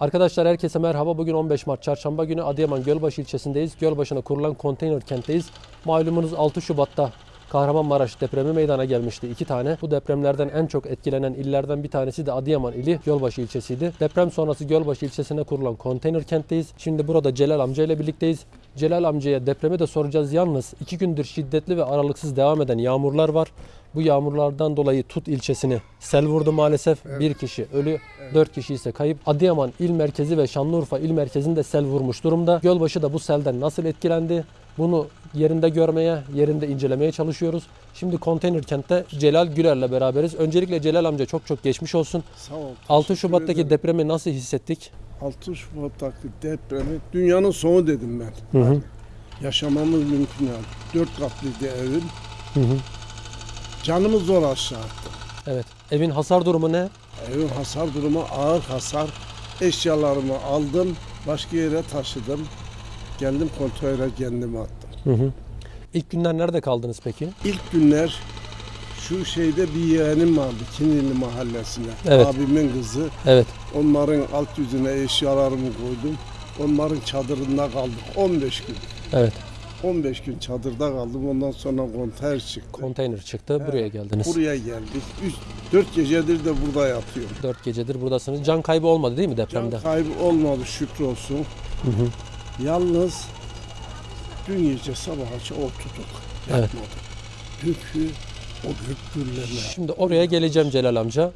Arkadaşlar herkese merhaba. Bugün 15 Mart Çarşamba günü Adıyaman Gölbaşı ilçesindeyiz. Gölbaşı'na kurulan konteyner kentteyiz. Malumunuz 6 Şubat'ta Kahramanmaraş depremi meydana gelmişti. iki tane. Bu depremlerden en çok etkilenen illerden bir tanesi de Adıyaman ili Gölbaşı ilçesiydi. Deprem sonrası Gölbaşı ilçesine kurulan konteyner kentteyiz. Şimdi burada Celal amca ile birlikteyiz. Celal amcaya depremi de soracağız. Yalnız iki gündür şiddetli ve aralıksız devam eden yağmurlar var. Bu yağmurlardan dolayı Tut ilçesini sel vurdu maalesef. Bir kişi ölü, dört kişi ise kayıp. Adıyaman il merkezi ve Şanlıurfa il merkezini de sel vurmuş durumda. Gölbaşı da bu selden nasıl etkilendi? Bunu yerinde görmeye, yerinde incelemeye çalışıyoruz. Şimdi konteyner kentte Celal Güler'le beraberiz. Öncelikle Celal amca çok çok geçmiş olsun. Sağ ol. 6 teşekkür Şubat'taki ederim. depremi nasıl hissettik? 6 Şubat'taki depremi dünyanın sonu dedim ben. Hı hı. Yaşamamız mümkün yani. Dört katlıydı evim. Hı hı. Canımı zor aşağı attım. Evet. Evin hasar durumu ne? Evin hasar durumu ağır hasar. Eşyalarımı aldım. Başka yere taşıdım. Geldim konteynere kendimi attım. Hı hı. İlk günler nerede kaldınız peki? İlk günler şu şeyde bir yeğenim vardı Kinili mahallesinde. Evet. Abimin kızı. Evet. Onların alt yüzüne eşyalarımı koydum. Onların çadırında kaldık 15 gün. Evet. 15 gün çadırda kaldım. Ondan sonra konter çıktı. Konteyner çıktı. Buraya geldiniz. Buraya geldik. 4 gecedir de burada yatıyorum. 4 gecedir buradasınız. Can kaybı olmadı değil mi depremde? Can kaybı olmadı şükür olsun. Hı hı. Yalnız dün gece sabaha oturduk. Evet. Çünkü o gök gürleme. Şimdi oraya geleceğim Celal amca.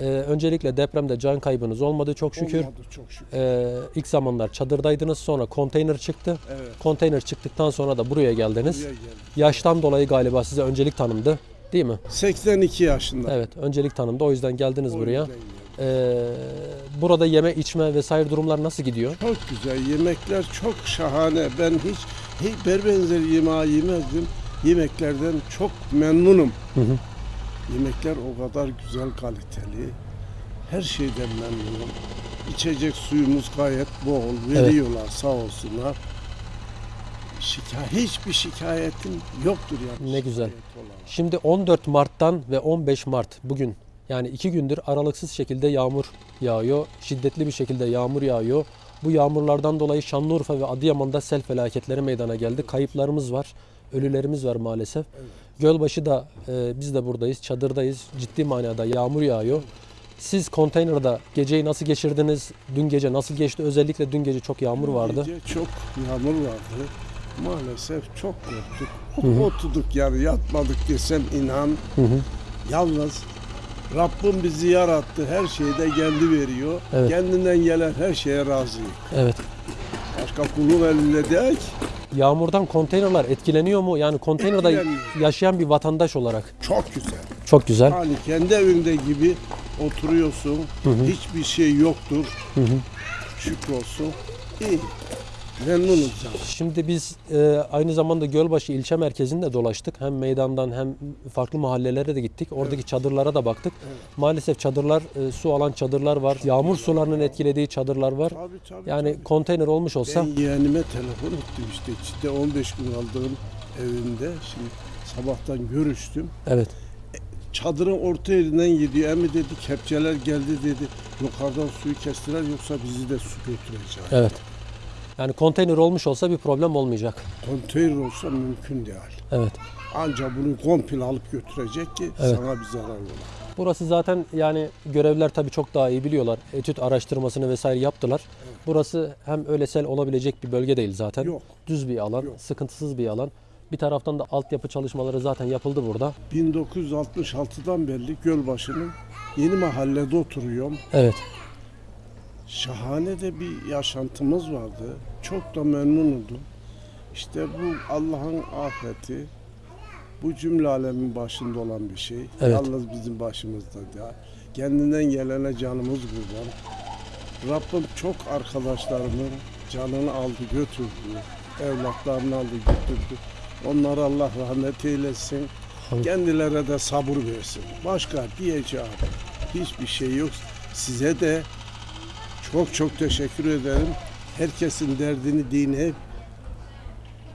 Ee, öncelikle depremde can kaybınız olmadı çok şükür. Olmadı çok şükür. Ee, ilk zamanlar çadırdaydınız sonra konteyner çıktı. Evet. Konteyner çıktıktan sonra da buraya geldiniz. Buraya. Yaştan dolayı galiba size öncelik tanındı. Değil mi? 82 yaşında. Evet öncelik tanındı o yüzden geldiniz O buraya. yüzden. Ee, burada yeme içme vesaire durumlar nasıl gidiyor? Çok güzel. Yemekler çok şahane. Ben hiç, hiç berbenzer yemeği yemezdim. Yemeklerden çok memnunum. Hı hı. Yemekler o kadar güzel kaliteli. Her şeyden memnunum. İçecek suyumuz gayet bol. Veriyorlar sağ olsunlar. Şikayet, hiçbir şikayetim yoktur yani. Ne güzel. Şimdi 14 Mart'tan ve 15 Mart bugün yani iki gündür aralıksız şekilde yağmur yağıyor. Şiddetli bir şekilde yağmur yağıyor. Bu yağmurlardan dolayı Şanlıurfa ve Adıyaman'da sel felaketleri meydana geldi. Kayıplarımız var, ölülerimiz var maalesef. Gölbaşı da e, biz de buradayız, çadırdayız. Ciddi manada yağmur yağıyor. Siz konteynerde geceyi nasıl geçirdiniz? Dün gece nasıl geçti? Özellikle dün gece çok yağmur vardı. Gece çok yağmur vardı. Maalesef çok korktuk. Hı hı. Oturduk yani yatmadık desem inan. Hı hı. Yalnız Rabbim bizi yarattı. Her şeyde kendi veriyor. Evet. Kendinden gelen her şeye razıyım. Evet. Başka kulun elinde değil. Yağmurdan konteynerler etkileniyor mu? Yani konteynerde Etkileniyor. yaşayan bir vatandaş olarak. Çok güzel. Çok güzel. Hani kendi evinde gibi oturuyorsun. Hiçbir şey yoktur. Hı hı. Şükür olsun. İyi. Memnunuz yani. Şimdi biz e, aynı zamanda Gölbaşı ilçe merkezinde dolaştık. Hem meydandan hem farklı mahallelere de gittik. Oradaki çadırlara da baktık. Evet. Maalesef çadırlar, e, su alan çadırlar var. Yağmur sularının etkilediği çadırlar var. Tabii tabii. Yani tabii. konteyner olmuş olsa Ben yeğenime telefon ettim işte. İçinde 15 gün kaldığım evinde. Şimdi sabahtan görüştüm. evet. Çadırın orta yerinden gidiyor. Emi dedi kepçeler geldi dedi. Yukarıdan suyu kestiler yoksa bizi de su götürecek. Evet. Yani konteyner olmuş olsa bir problem olmayacak. Konteyner olsa mümkün değil. Evet. Ancak bunu komple alıp götürecek ki Evet. sana bir zarar olur. Burası zaten yani görevler tabii çok daha iyi biliyorlar. Etüt araştırmasını vesaire yaptılar. Burası hem öyle sel olabilecek bir bölge değil zaten. Yok. Düz bir alan, Yok. sıkıntısız bir alan. Bir taraftan da altyapı çalışmaları zaten yapıldı burada. 1966'dan beri Gölbaşı'nın yeni mahallede oturuyorum. Evet. Şahane de bir yaşantımız vardı. Çok da memnunum. İşte bu Allah'ın afeti, bu cümle alemin başında olan bir şey. Evet. Yalnız bizim başımızda değil. Kendinden gelene canımız kurban. Rabbim çok arkadaşlarımın canını aldı götürdü. Evlatlarını aldı götürdü. Onlara Allah rahmet eylesin. Amin. Kendilerine de sabır versin. Başka diyeceğim hiçbir şey yok. Size de çok çok teşekkür ederim. Herkesin derdini dini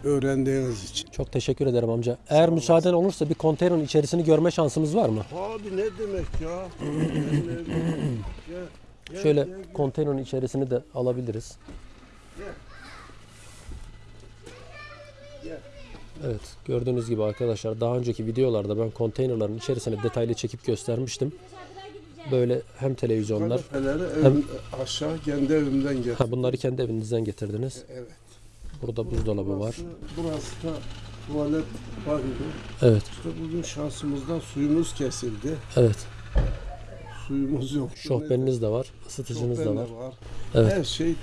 öğrendiğiniz için. Çok teşekkür ederim amca. Eğer müsaaden olursa bir konteynerin içerisini görme şansımız var mı? Abi ne demek ya? Şöyle konteynerin içerisini de alabiliriz. Evet gördüğünüz gibi arkadaşlar daha önceki videolarda ben konteynerların içerisini detaylı çekip göstermiştim. Böyle hem televizyonlar Kanepeleri Hem- aşağı kendi evimden getirdim. ha, bunları kendi evinizden getirdiniz. Evet. Burada buzdolabı var. Burası, burası da tuvalet banyo. Evet İşte bugün şansımızdan suyumuz kesildi. evet Suyumuz yok. şofbeniniz de var ısıtıcınız da var. var. Evet. Her şey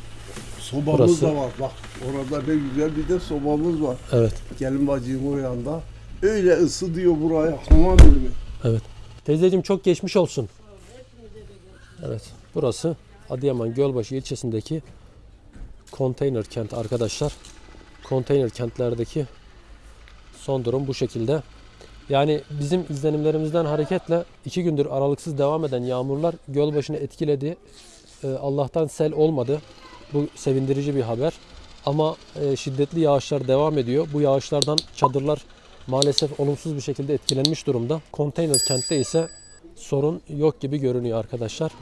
sobamız Burası- da var. Bak orada ne güzel bir de sobamız var. Evet Gelin bacım o yanda. Öyle ısı diyor buraya. Hamam ilmi. evet. Teyzeciğim çok geçmiş olsun. Evet burası Adıyaman Gölbaşı ilçesindeki konteyner kent arkadaşlar. Konteyner kentlerdeki son durum bu şekilde. Yani bizim izlenimlerimizden hareketle iki gündür aralıksız devam eden yağmurlar Gölbaşı'nı etkiledi. Ee, Allah'tan sel olmadı. Bu sevindirici bir haber. Ama e, şiddetli yağışlar devam ediyor. Bu yağışlardan çadırlar maalesef olumsuz bir şekilde etkilenmiş durumda. Konteyner kentte ise sorun yok gibi görünüyor arkadaşlar.